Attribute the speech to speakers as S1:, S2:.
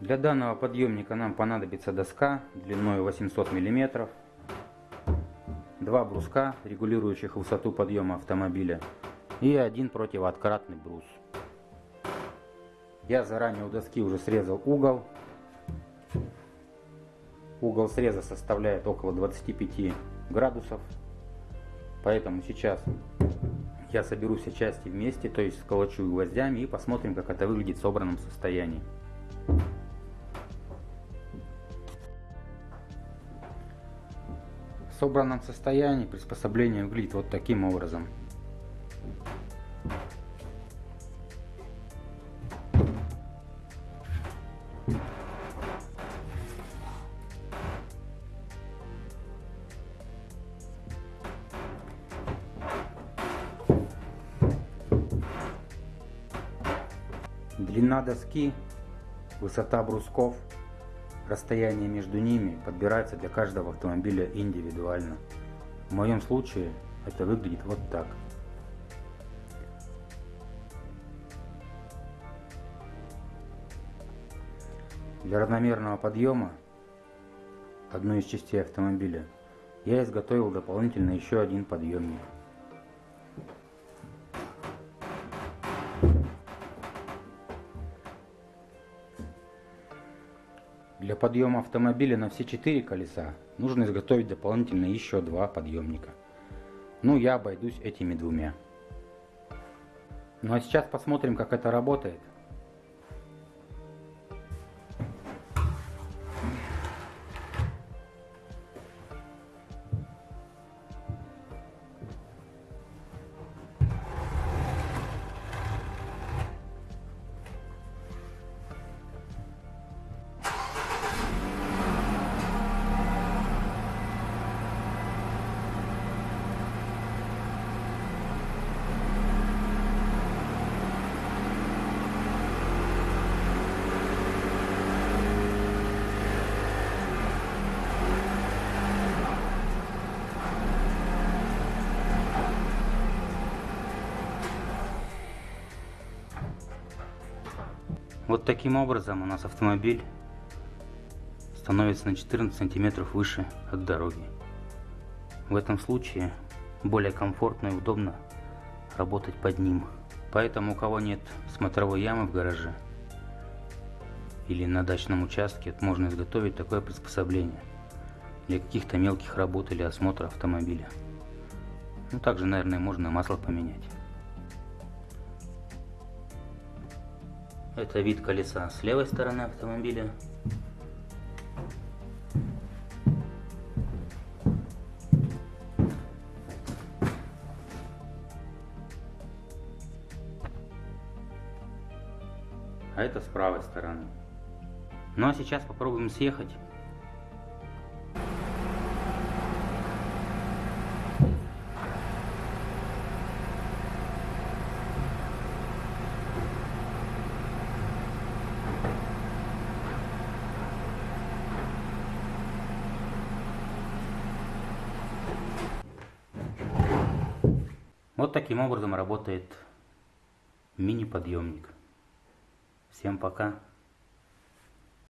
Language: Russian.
S1: Для данного подъемника нам понадобится доска длиной 800 мм, два бруска, регулирующих высоту подъема автомобиля, и один противооткратный брус. Я заранее у доски уже срезал угол. Угол среза составляет около 25 градусов. Поэтому сейчас я соберу все части вместе, то есть сколочу гвоздями и посмотрим, как это выглядит в собранном состоянии. В собранном состоянии приспособление выглядит вот таким образом. Длина доски, высота брусков, расстояние между ними подбирается для каждого автомобиля индивидуально. В моем случае это выглядит вот так. Для равномерного подъема одной из частей автомобиля я изготовил дополнительно еще один подъемник. Для подъема автомобиля на все четыре колеса нужно изготовить дополнительно еще два подъемника. Ну, я обойдусь этими двумя. Ну а сейчас посмотрим, как это работает. Вот таким образом у нас автомобиль становится на 14 сантиметров выше от дороги. В этом случае более комфортно и удобно работать под ним. Поэтому у кого нет смотровой ямы в гараже или на дачном участке, можно изготовить такое приспособление для каких-то мелких работ или осмотра автомобиля. Ну, также, наверное, можно масло поменять. Это вид колеса с левой стороны автомобиля. А это с правой стороны. Ну а сейчас попробуем съехать. Вот таким образом работает мини-подъемник. Всем пока.